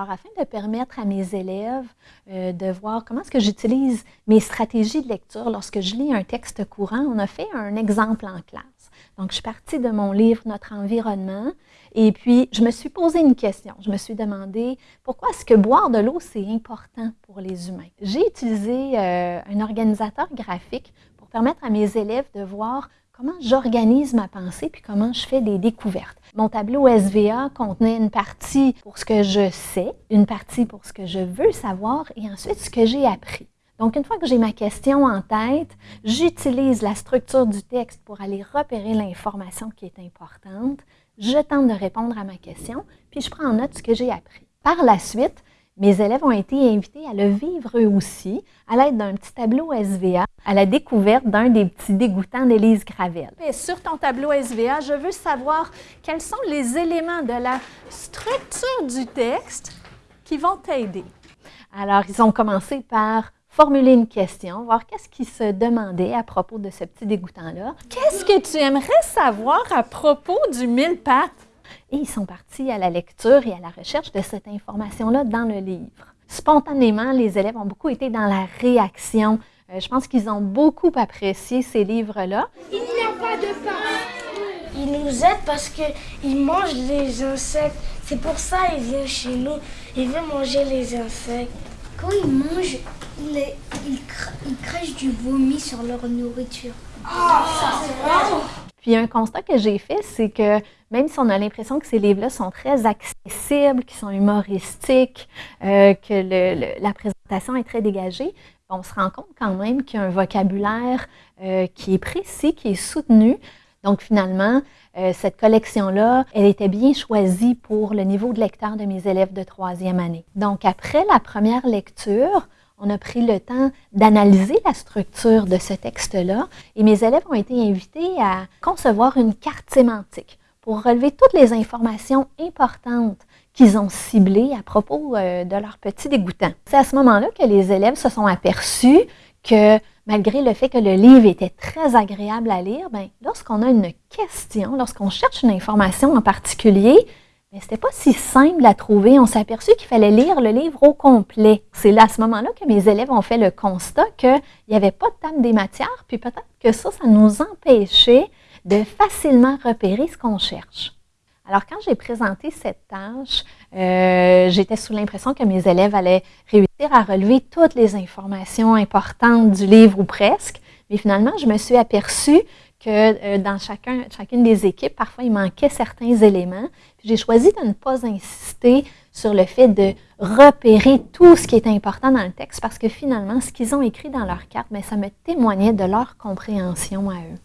Alors, afin de permettre à mes élèves euh, de voir comment est-ce que j'utilise mes stratégies de lecture lorsque je lis un texte courant, on a fait un exemple en classe. Donc, je suis partie de mon livre Notre environnement et puis je me suis posé une question. Je me suis demandé pourquoi est-ce que boire de l'eau, c'est important pour les humains? J'ai utilisé euh, un organisateur graphique pour permettre à mes élèves de voir comment j'organise ma pensée puis comment je fais des découvertes. Mon tableau SVA contenait une partie pour ce que je sais, une partie pour ce que je veux savoir et ensuite ce que j'ai appris. Donc, une fois que j'ai ma question en tête, j'utilise la structure du texte pour aller repérer l'information qui est importante. Je tente de répondre à ma question, puis je prends en note ce que j'ai appris. Par la suite, mes élèves ont été invités à le vivre eux aussi à l'aide d'un petit tableau SVA à la découverte d'un des petits dégoûtants d'Élise Gravel. Et sur ton tableau SVA, je veux savoir quels sont les éléments de la structure du texte qui vont t'aider. Alors, ils ont commencé par formuler une question, voir qu'est-ce qu'ils se demandaient à propos de ce petit dégoûtant-là. Qu'est-ce que tu aimerais savoir à propos du mille pattes? Et ils sont partis à la lecture et à la recherche de cette information-là dans le livre. Spontanément, les élèves ont beaucoup été dans la réaction. Euh, je pense qu'ils ont beaucoup apprécié ces livres-là. Il n'y a pas de pain. Il nous aide parce qu'il mange les insectes. C'est pour ça qu'il vient chez nous. Il veut manger les insectes. Quand il mange, il, crachent du vomi sur leur nourriture. Puis un constat que j'ai fait, c'est que même si on a l'impression que ces livres-là sont très accessibles, qu'ils sont humoristiques, euh, que la présentation est très dégagée, on se rend compte quand même qu'il y a un vocabulaire euh, qui est précis, qui est soutenu. Donc finalement, euh, cette collection-là, elle était bien choisie pour le niveau de lecteur de mes élèves de troisième année. Donc après la première lecture, on a pris le temps d'analyser la structure de ce texte-là et mes élèves ont été invités à concevoir une carte sémantique pour relever toutes les informations importantes qu'ils ont ciblées à propos euh, de leur petit dégoûtant. C'est à ce moment-là que les élèves se sont aperçus que malgré le fait que le livre était très agréable à lire, ben, lorsqu'on a une question, lorsqu'on cherche une information en particulier, mais c'était pas si simple à trouver. On s'est aperçu qu'il fallait lire le livre au complet. C'est là, à ce moment-là, que mes élèves ont fait le constat qu'il n'y avait pas de table des matières, puis peut-être que ça, ça nous empêchait de facilement repérer ce qu'on cherche. Alors, quand j'ai présenté cette tâche, euh, j'étais sous l'impression que mes élèves allaient réussir à relever toutes les informations importantes du livre ou presque, mais finalement, je me suis aperçue que euh, dans chacun, chacune des équipes, parfois il manquait certains éléments. J'ai choisi de ne pas insister sur le fait de repérer tout ce qui est important dans le texte parce que finalement, ce qu'ils ont écrit dans leur carte, bien, ça me témoignait de leur compréhension à eux.